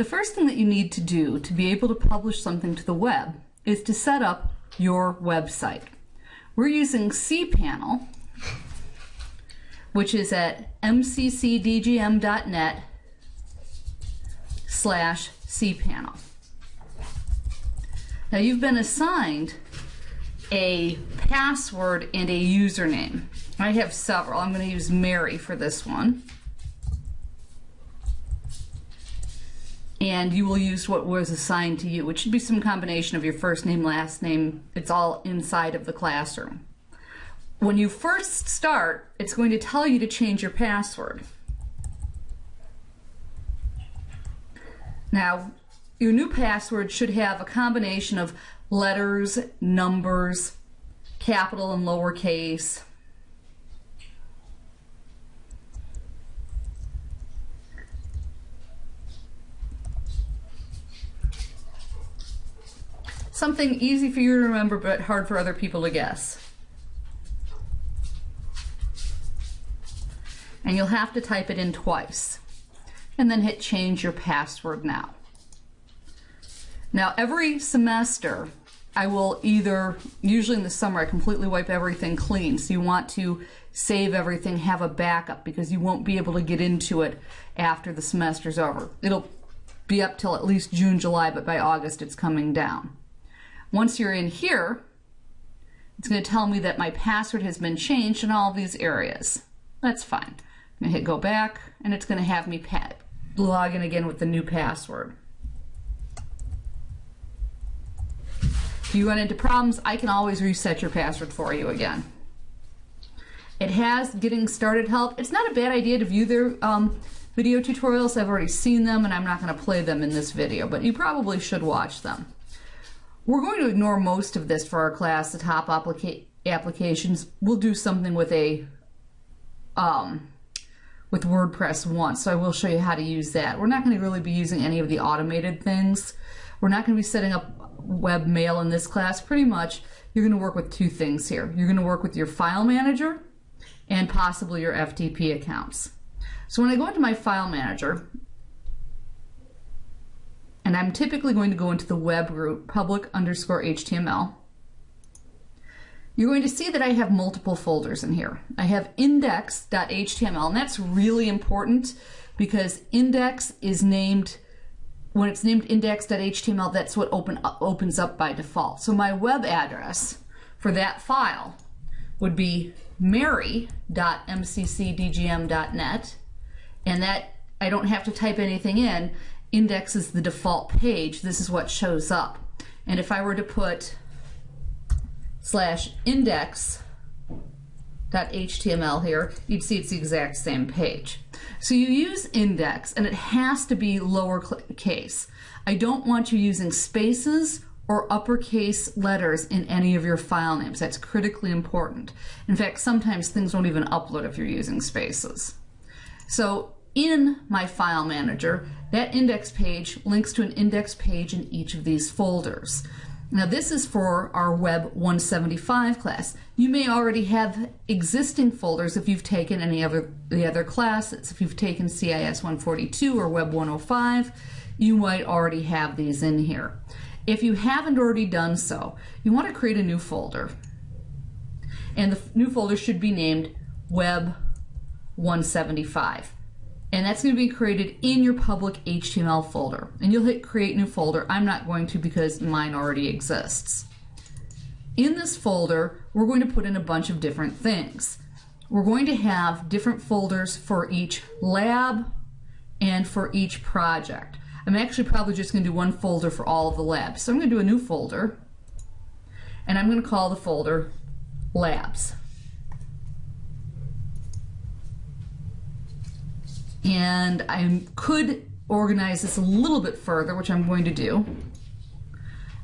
The first thing that you need to do to be able to publish something to the web is to set up your website. We're using cPanel, which is at mccdgm.net slash cPanel. Now you've been assigned a password and a username. I have several. I'm going to use Mary for this one. And you will use what was assigned to you, which should be some combination of your first name, last name. It's all inside of the classroom. When you first start, it's going to tell you to change your password. Now, your new password should have a combination of letters, numbers, capital and lowercase. Something easy for you to remember but hard for other people to guess. And you'll have to type it in twice. And then hit change your password now. Now every semester I will either, usually in the summer, I completely wipe everything clean. So you want to save everything, have a backup because you won't be able to get into it after the semester's over. It'll be up till at least June, July, but by August it's coming down. Once you're in here, it's going to tell me that my password has been changed in all these areas. That's fine. I'm going to hit go back and it's going to have me log in again with the new password. If you run into problems, I can always reset your password for you again. It has getting started help. It's not a bad idea to view their um, video tutorials. I've already seen them and I'm not going to play them in this video, but you probably should watch them. We're going to ignore most of this for our class, the top applica applications. We'll do something with a um, with WordPress once, so I will show you how to use that. We're not going to really be using any of the automated things. We're not going to be setting up web mail in this class, pretty much you're going to work with two things here. You're going to work with your file manager and possibly your FTP accounts. So when I go into my file manager, and I'm typically going to go into the web root public underscore HTML, you're going to see that I have multiple folders in here. I have index.html, and that's really important because index is named when it's named index.html, that's what open opens up by default. So my web address for that file would be mary.mccdgm.net, and that I don't have to type anything in. Index is the default page. This is what shows up. And if I were to put slash index.html here, you'd see it's the exact same page. So you use index and it has to be lowercase. I don't want you using spaces or uppercase letters in any of your file names. That's critically important. In fact, sometimes things won't even upload if you're using spaces. So in my file manager, that index page links to an index page in each of these folders. Now this is for our Web 175 class. You may already have existing folders if you've taken any of the other classes. If you've taken CIS 142 or Web 105, you might already have these in here. If you haven't already done so, you want to create a new folder. And the new folder should be named Web 175 and that's going to be created in your public HTML folder. And you'll hit create new folder. I'm not going to because mine already exists. In this folder, we're going to put in a bunch of different things. We're going to have different folders for each lab and for each project. I'm actually probably just going to do one folder for all of the labs. So I'm going to do a new folder, and I'm going to call the folder labs. And I could organize this a little bit further, which I'm going to do.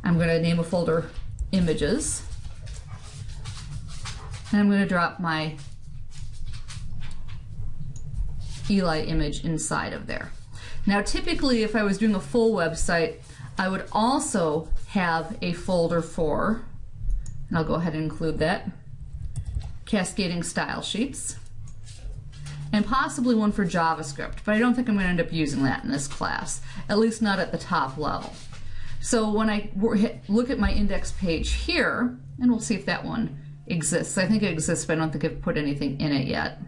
I'm going to name a folder images. And I'm going to drop my Eli image inside of there. Now typically if I was doing a full website, I would also have a folder for, and I'll go ahead and include that, cascading style sheets. And possibly one for JavaScript, but I don't think I'm going to end up using that in this class, at least not at the top level. So when I look at my index page here, and we'll see if that one exists. I think it exists, but I don't think I've put anything in it yet.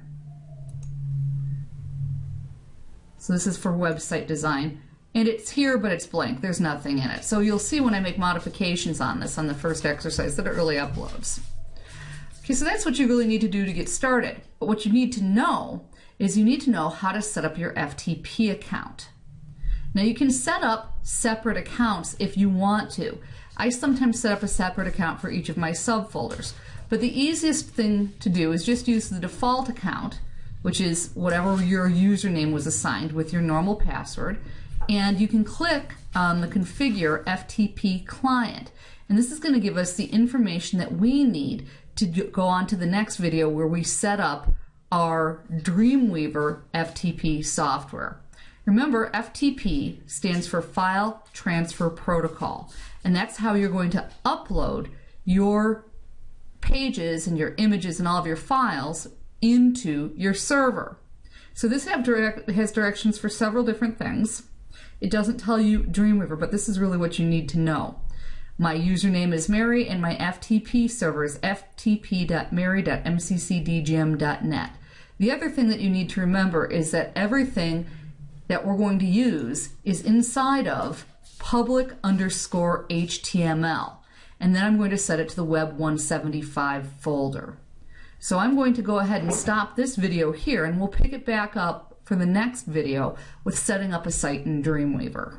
So this is for website design. And it's here, but it's blank. There's nothing in it. So you'll see when I make modifications on this on the first exercise that it really uploads. Okay, so that's what you really need to do to get started. But what you need to know is you need to know how to set up your FTP account. Now you can set up separate accounts if you want to. I sometimes set up a separate account for each of my subfolders. But the easiest thing to do is just use the default account, which is whatever your username was assigned with your normal password, and you can click on the configure FTP client. And this is going to give us the information that we need to go on to the next video where we set up our Dreamweaver FTP software. Remember, FTP stands for File Transfer Protocol, and that's how you're going to upload your pages and your images and all of your files into your server. So this direct, has directions for several different things. It doesn't tell you Dreamweaver, but this is really what you need to know. My username is Mary and my FTP server is ftp.mary.mccdgm.net. The other thing that you need to remember is that everything that we're going to use is inside of public underscore HTML. And then I'm going to set it to the Web 175 folder. So I'm going to go ahead and stop this video here and we'll pick it back up for the next video with setting up a site in Dreamweaver.